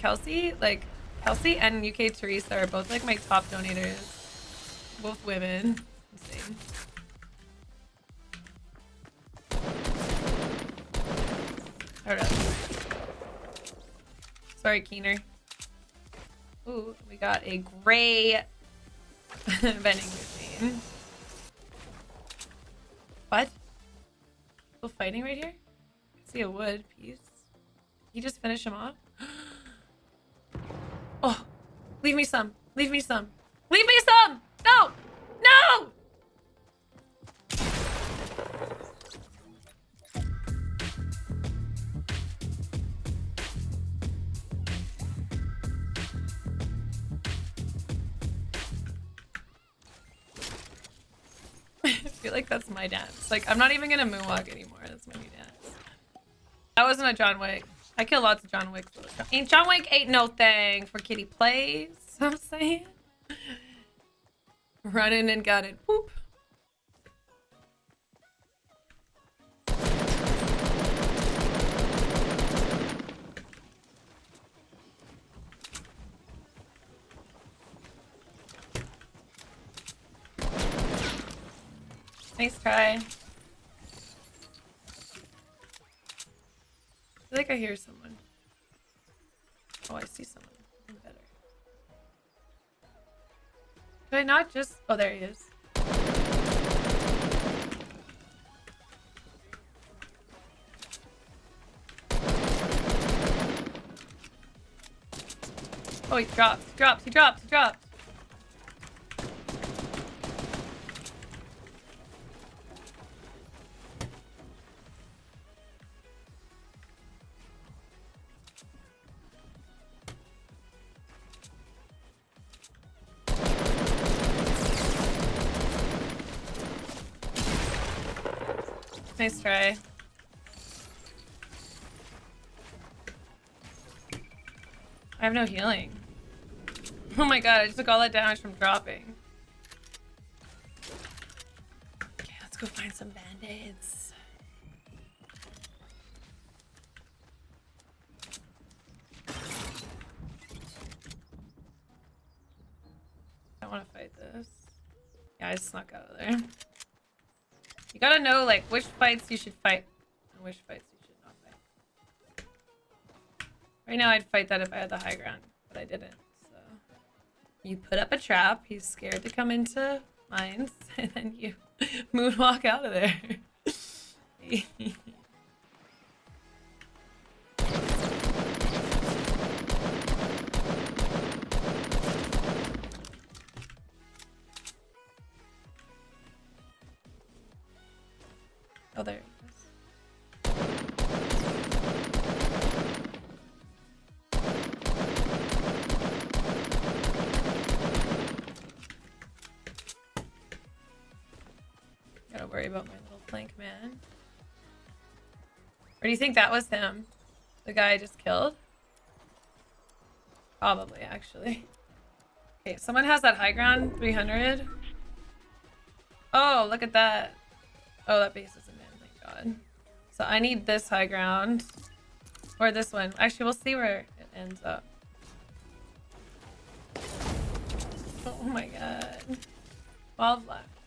Kelsey, like Kelsey and UK Teresa are both like my top donators. Both women. Insane. Hold up. Sorry, Keener. Ooh, we got a gray vending machine. What? People fighting right here? I see a wood piece. He just finished him off? Leave me some. Leave me some. Leave me some! No! No! I feel like that's my dance. Like, I'm not even gonna moonwalk anymore. That's my new dance. That wasn't a John Wick. I kill lots of John Wicks. Ain't John Wick ain't no thing for kitty plays. I'm saying. Running and got it. Nice try. Like I hear someone. Oh, I see someone. Even better. Could I not just... Oh, there he is. Oh, he drops, he drops, he drops, he drops. Nice try. I have no healing. Oh my god, I just took all that damage from dropping. Okay, let's go find some band-aids. I don't want to fight this. Yeah, I snuck out of there. You gotta know like which fights you should fight and which fights you should not fight. Right now I'd fight that if I had the high ground, but I didn't. So you put up a trap, he's scared to come into mines, and then you moonwalk out of there. worry about my little plank man. Or do you think that was him? The guy I just killed? Probably, actually. Okay, someone has that high ground 300. Oh, look at that. Oh, that base isn't in, thank god. So I need this high ground. Or this one. Actually, we'll see where it ends up. Oh my god. 12 left.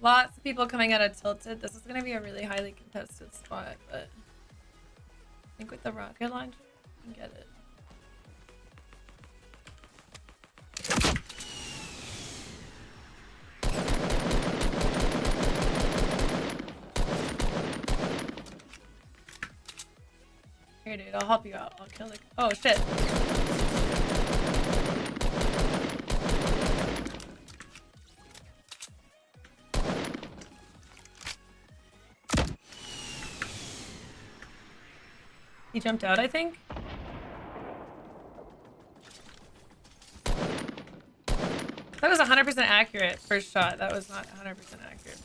Lots of people coming out of Tilted. This is going to be a really highly contested spot, but I think with the rocket launcher, we can get it. Here, dude, I'll help you out. I'll kill the. Oh shit. He jumped out, I think. That was 100% accurate first shot. That was not 100% accurate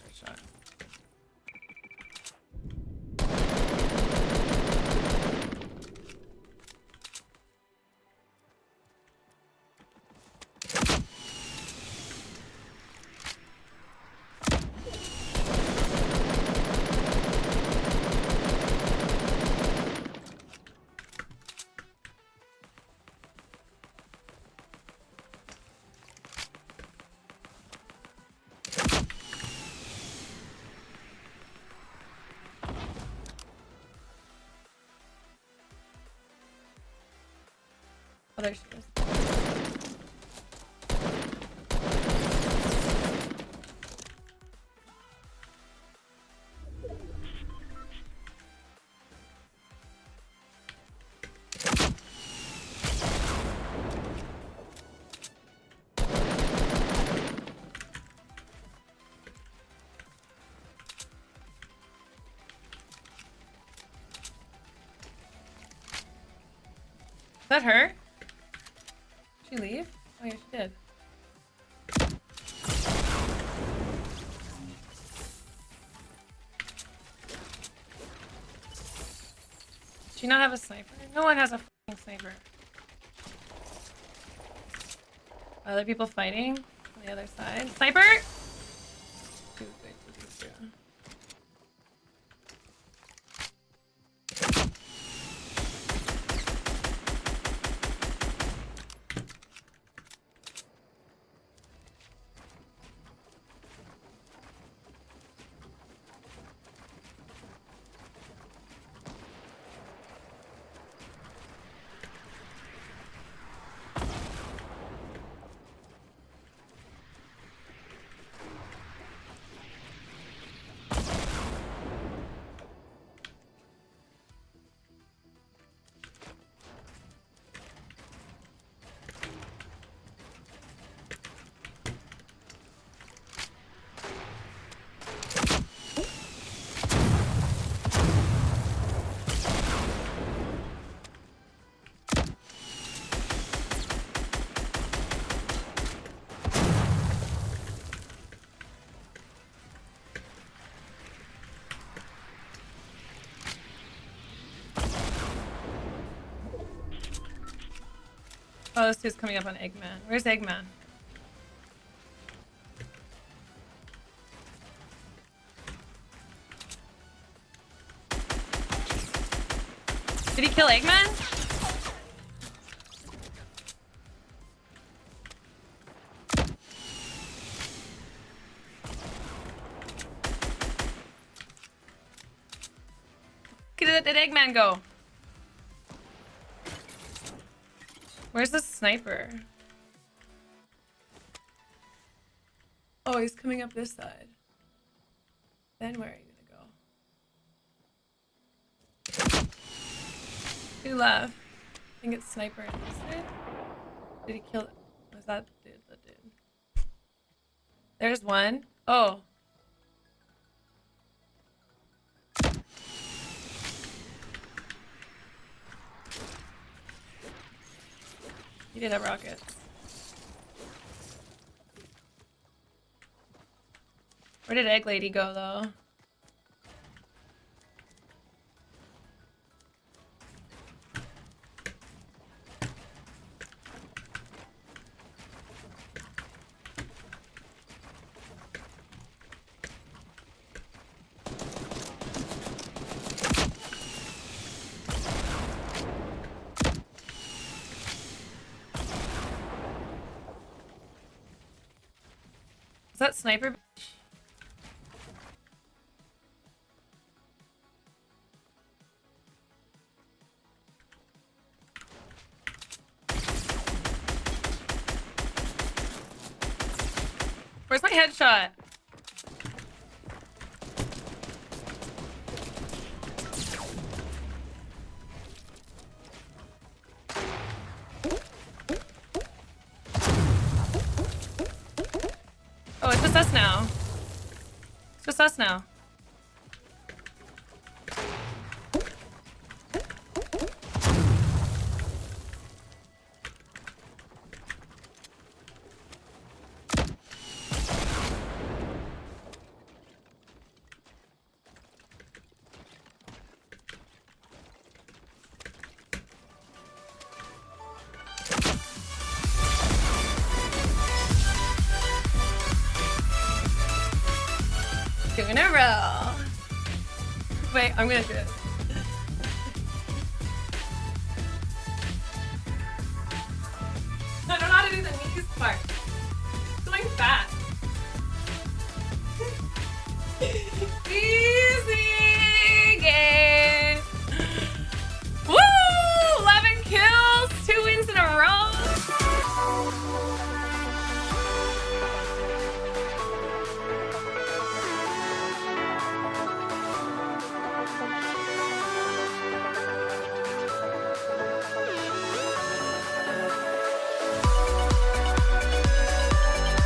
Oh, there she is. Is that her? She leave? Oh yeah, she did. Does she not have a sniper? No one has a sniper. Other people fighting on the other side. Sniper! Oh, this dude's coming up on Eggman. Where's Eggman? Did he kill Eggman? Did, Eggman go? Where's the sniper? Oh, he's coming up this side. Then where are you gonna go? Two left. I think it's sniper. Did he kill? Was that dude? The dude. There's one. Oh. He did have rockets. Where did Egg Lady go though? That sniper? Where's my headshot? Us now. Just us now. Wait, I'm gonna do it. I don't know how to do the knees part. It's going fast.